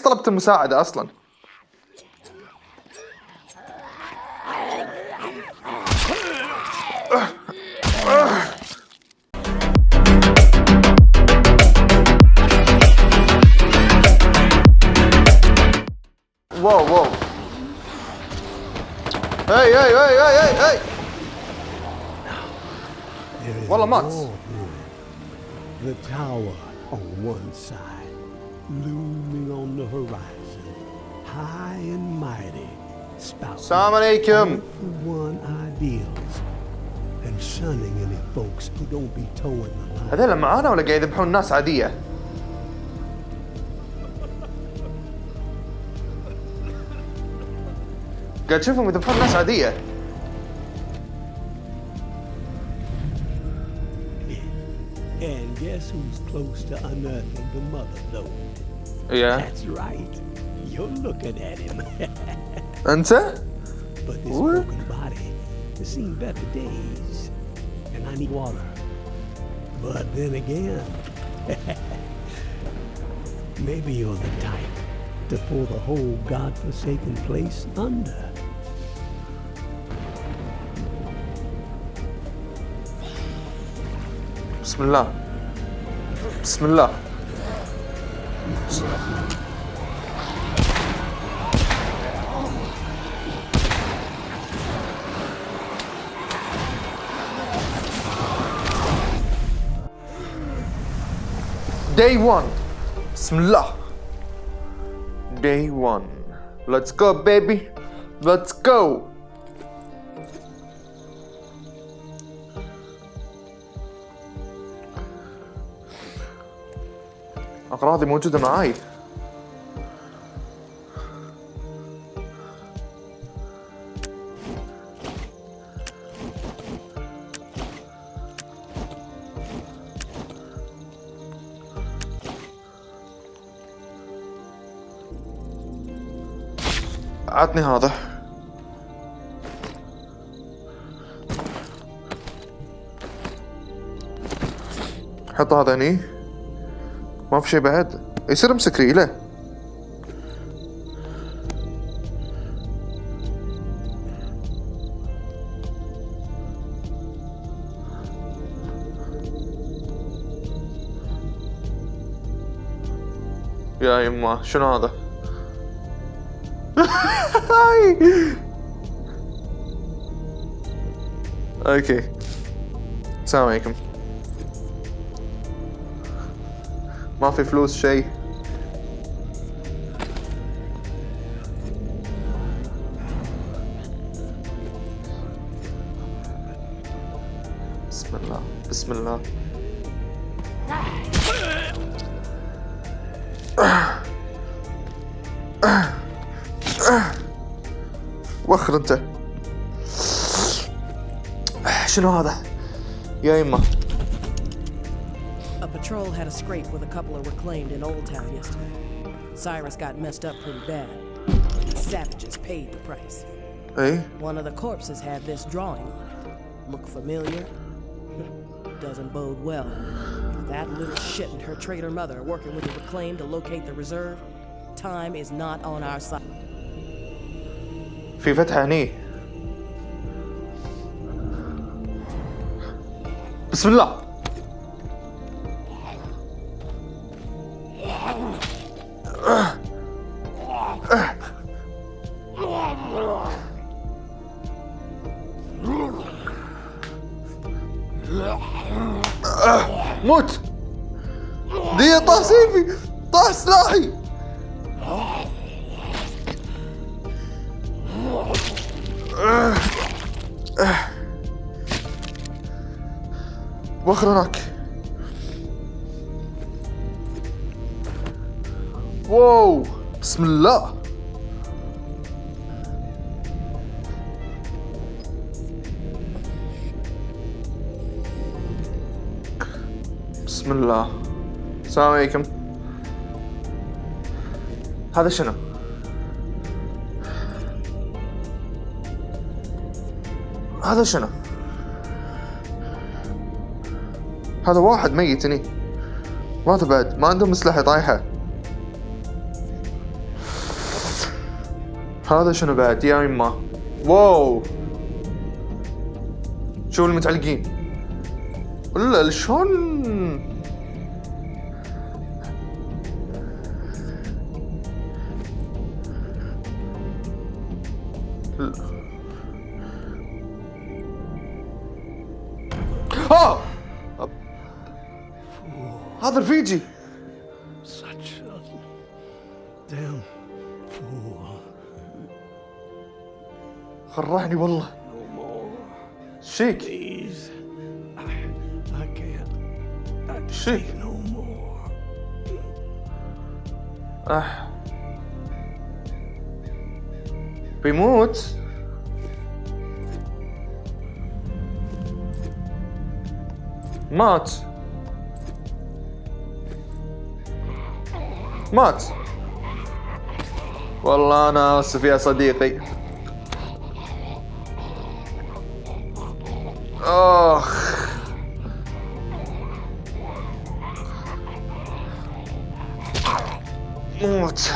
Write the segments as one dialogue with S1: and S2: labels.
S1: ليش طلبت المساعدة أصلا؟ واو واو هاي هاي هاي هاي هاي هاي والله مات.
S2: The tower on one side, looming on the horizon, high and mighty, spouting
S1: السلام عليكم
S2: for one ideals, and shunning any folks who don't be towing the line.
S1: هذول معانا ولا قاعد يذبحون ناس عادية؟ قاعد تشوفهم يذبحون ناس عادية
S2: And guess who's close to unearthing the mother load?
S1: Yeah.
S2: That's right. You're looking at him.
S1: Answer?
S2: But this
S1: what?
S2: broken body has seen better days, and I need water. But then again, maybe you're the type to pull the whole godforsaken place under.
S1: Bismillah. Bismillah. Day one. smla. Day one. Let's go, baby. Let's go. أغراضي موجودة معاي. عطني هذا. حط هذا هني. ما في شيء بعد. يصير امسك ريله يا يما شنو هذا؟ هاي. أوكي. السلام عليكم. ما في فلوس شيء. بسم الله بسم الله. وخر انت. شنو هذا؟ يا يما
S3: patrol had a scrape with a couple of reclaimed in Old Town yesterday. Cyrus got messed up pretty bad. These savages paid the price.
S1: اي
S3: One of the corpses had this drawing on it. Look familiar? Doesn't bode well. If that little shit and her traitor mother are working with the reclaimed to locate the reserve, time is not on our side.
S1: في فتحة هني بسم الله موت. دي طاح سيفي طاح سلاحي وخر هناك واو. بسم الله. بسم الله. السلام عليكم. هذا شنو؟ هذا شنو؟ هذا واحد ميت هني. ماذا بعد؟ ما عندهم اسلحة طايحة. هذا شنو بعد يا يما واو! شوف المتعلقين؟ ولا شلون آه هذا رفيجي
S2: Such a damn fool.
S1: خرعني والله
S2: No more.
S1: شيك
S2: Please. I,
S1: مات. مات. والله أنا آسف يا صديقي. آخ موت.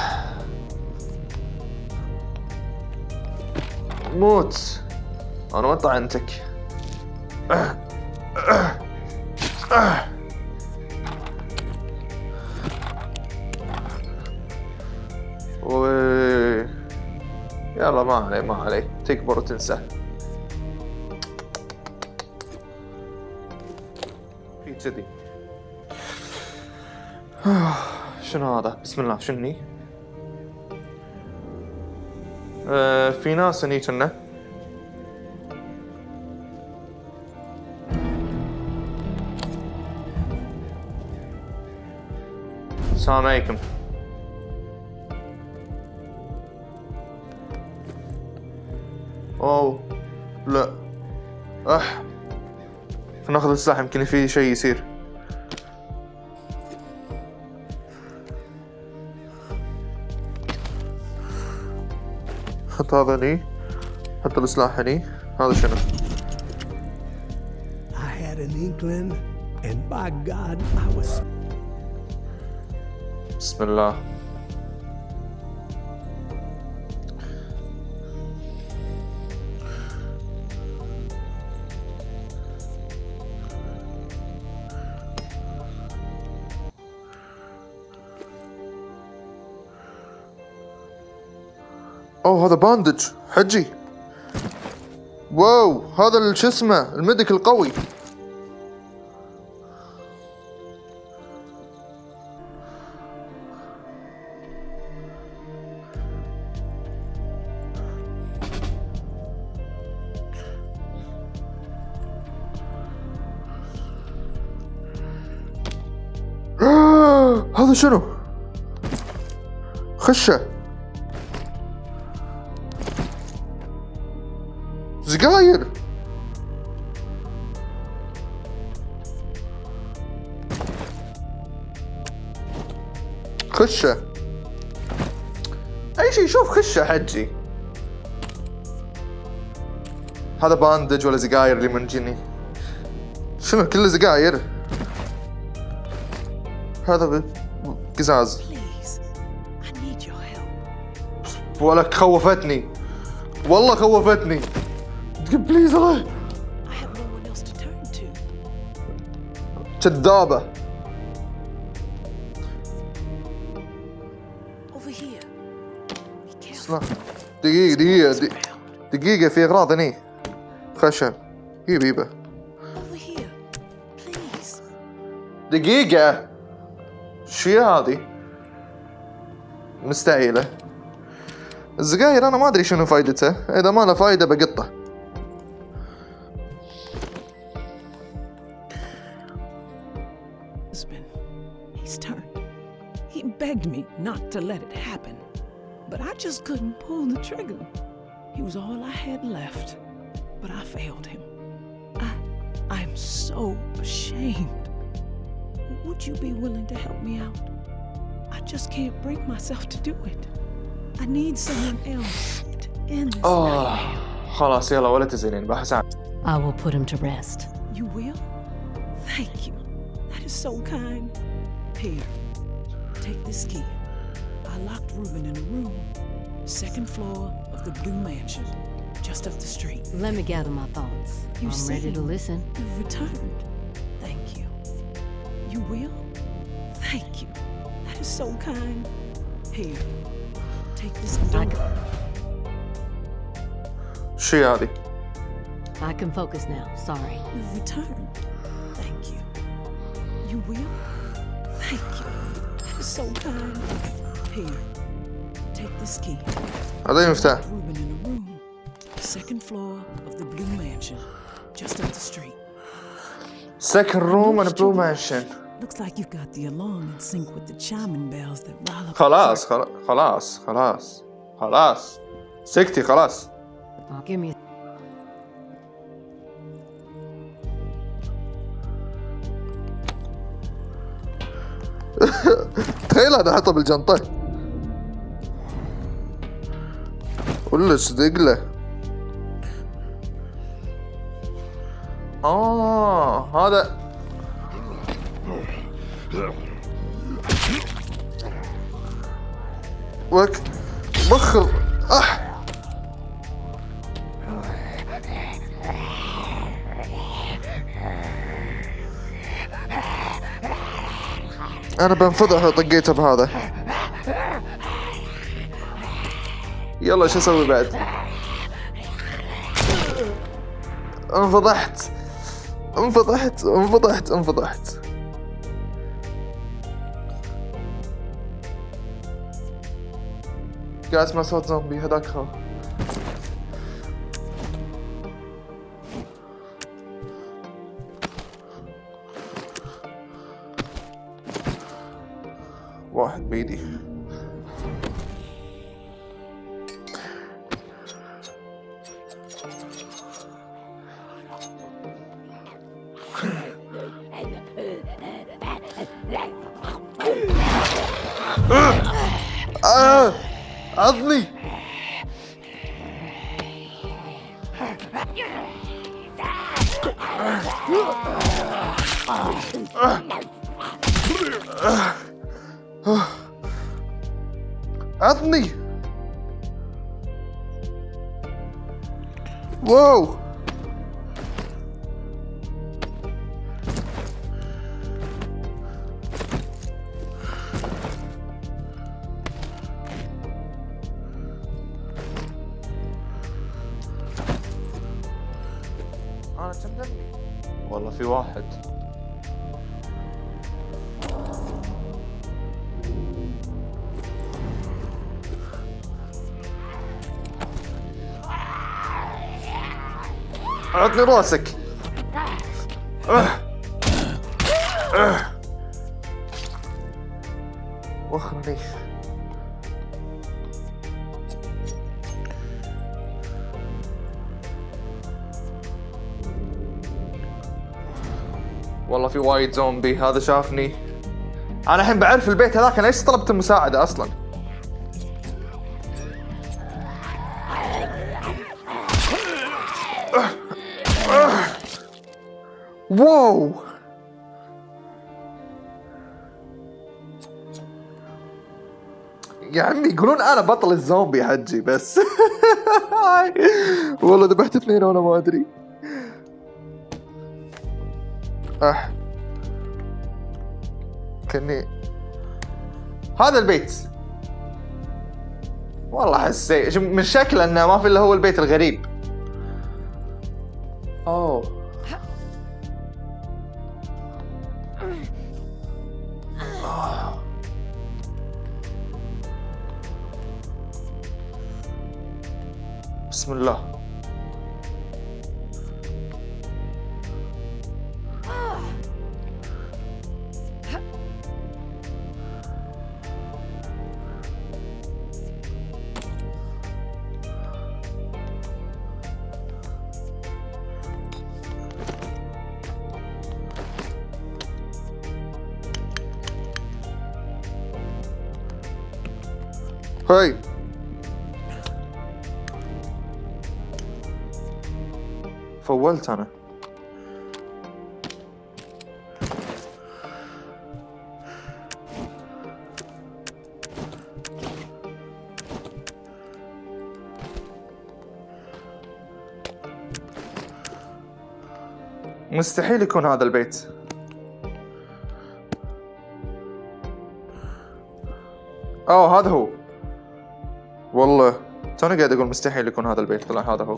S1: موت. أنا ما طعنتك. يلا ما عليه ما عليه. تكبر وتنسى. في كذي. شنو هذا؟ بسم الله شني؟ آه في ناس هني كنا. السلام عليكم. اوه لا. أح. ناخذ السلاح يمكن في شيء يصير. حط هذا هني. حط السلاح هني. هذا شنو؟
S2: I had an inkling, and by God, I was
S1: بسم الله. أوه هذا باندج. حجي. واو هذا شو اسمه الميديك القوي هذا شنو؟ خشة. سجاير خشة. أي شيء شوف خشة حجي. هذا باندج ولا سجاير اللي من جني شنو كله سجاير هذا قزاز. ولك خوفتني والله خوفتني. بليز الله. كذابة دقيقة دقيقة دقيقة, في أغراض هني خشب جيب جيبه. دقيقة شو هذه مستعيلة الزقاير أنا ما أدري شنو فايدته إذا ما له فايدة بقطه
S4: begged me not to let it happen, but I just couldn't pull the trigger. He was all I had left, but I failed him. I, I'm so ashamed. Would you be willing to help me out? I just can't bring myself to do it. I need someone else to end this
S1: آه
S4: nightmare.
S1: خلاص يلا ولا تزعلين بحسن
S5: I will put him to rest.
S4: You will? Thank you. That is so kind. Here, take this key. I locked Reuben in a room, second floor of the Blue Mansion, just up the street.
S5: Let me gather my thoughts.
S4: You
S5: I'm ready to listen.
S4: You've returned. Thank you. You will? Thank you. That is so kind. Here, take this
S1: door. Shiadi.
S5: I can focus now. Sorry.
S4: You've returned. Thank you. You will? Thank you That is so kind. Here, take this key.
S1: هذا المفتاح
S4: Ruben in a room. Second floor of the Blue Mansion, just up the street.
S1: second room and blue mansion
S4: Looks like you've got the alarm in sync with the chiming bells that rile up.
S1: خلاص خلاص خلاص خلاص خلاص سكتي خلاص
S5: Oh, give me.
S1: تخيل هذا حطه بالجنطة. ولا صدق له آه هذا. وك بخر أح. أنا بنفضح لو بهذا يلا شو أسوي بعد؟ انفضحت. انفضحت انفضحت انفضحت. قاعد اسمع صوت زومبي هذاك هو واحد بيدي. عضني واو عطني راسك أه. أه. وخرني والله في وايد زومبي هذا شافني أنا الحين بعرف البيت هذاك أنا ليش طلبت المساعدة أصلا واو. يا عمي يقولون أنا بطل الزومبي حجي بس. والله ذبحت اثنين وأنا ما أدري. أح. كني. هذا البيت. والله حسيت. من شكله إنه ما في إلا هو البيت الغريب. بسم الله فولت أنا. مستحيل يكون هذا البيت. أوه هذا هو. والله توني قاعد أقول مستحيل يكون هذا البيت. طلع هذا هو.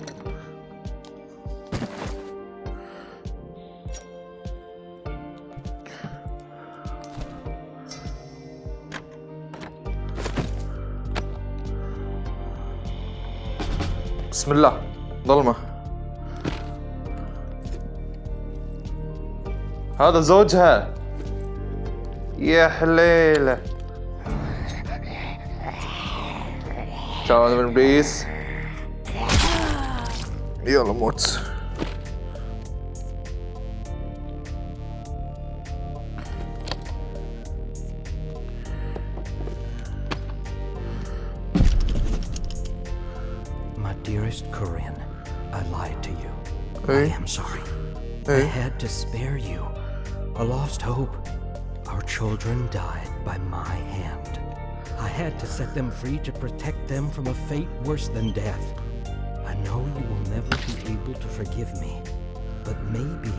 S1: بسم الله. ظلمة. هذا زوجها. يا حليلة. تعال من ابليس يلا موت.
S6: Dearest Corinne, I lied to you.
S1: Hey.
S6: I am sorry.
S1: Hey.
S6: I had to spare you. A lost hope. Our children died by my hand. I had to set them free to protect them from a fate worse than death. I know you will never be able to forgive me, but maybe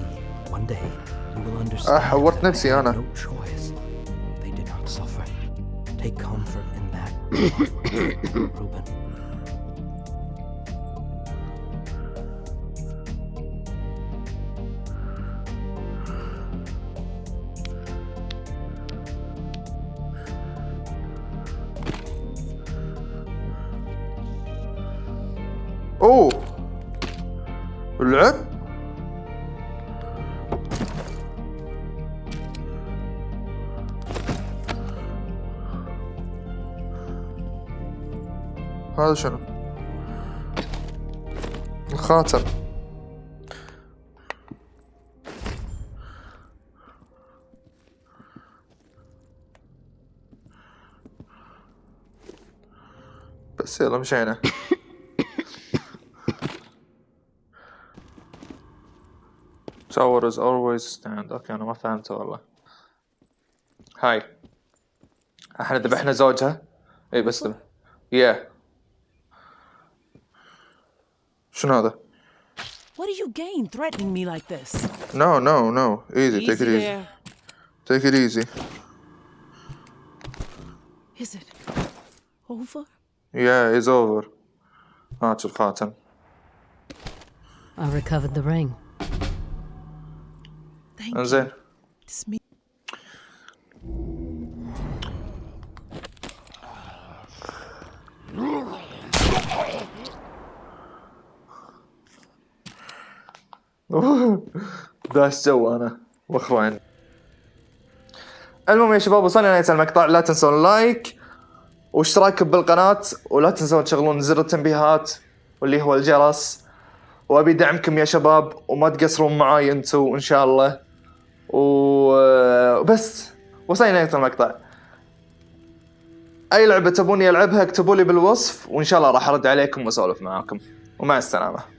S6: one day you will understand uh, what
S1: that
S6: had no choice. They did not suffer. Take comfort in that, Reuben.
S1: اوه اللعب هذا شنو؟ الخاتم. بس يلا مشينا. Tower is always stand اوكي انا ما فهمت والله هاي احنا ذبحنا زوجها اي بس ذبح يا شنو هذا؟
S4: What do you gain threatening me like this?
S1: No, no, no. Easy, take it
S4: Easy
S1: easy.
S4: there.
S1: Take it easy.
S4: Is it over?
S1: Yeah, it's over. هات الخاتم.
S5: I recovered the ring.
S1: انزين. داش جو أنا وأخوان. المهم يا شباب وصلنا لنهاية المقطع. لا تنسون لايك واشتراك بالقناة ولا تنسون تشغلون زر التنبيهات واللي هو الجرس. وأبي دعمكم يا شباب وما تقصرون معاي أنتو إن شاء الله. وبس وصلنا لنهاية المقطع. أي لعبة تبوني العبها اكتبوا لي بالوصف وإن شاء الله راح أرد عليكم وأسولف معاكم. ومع السلامة.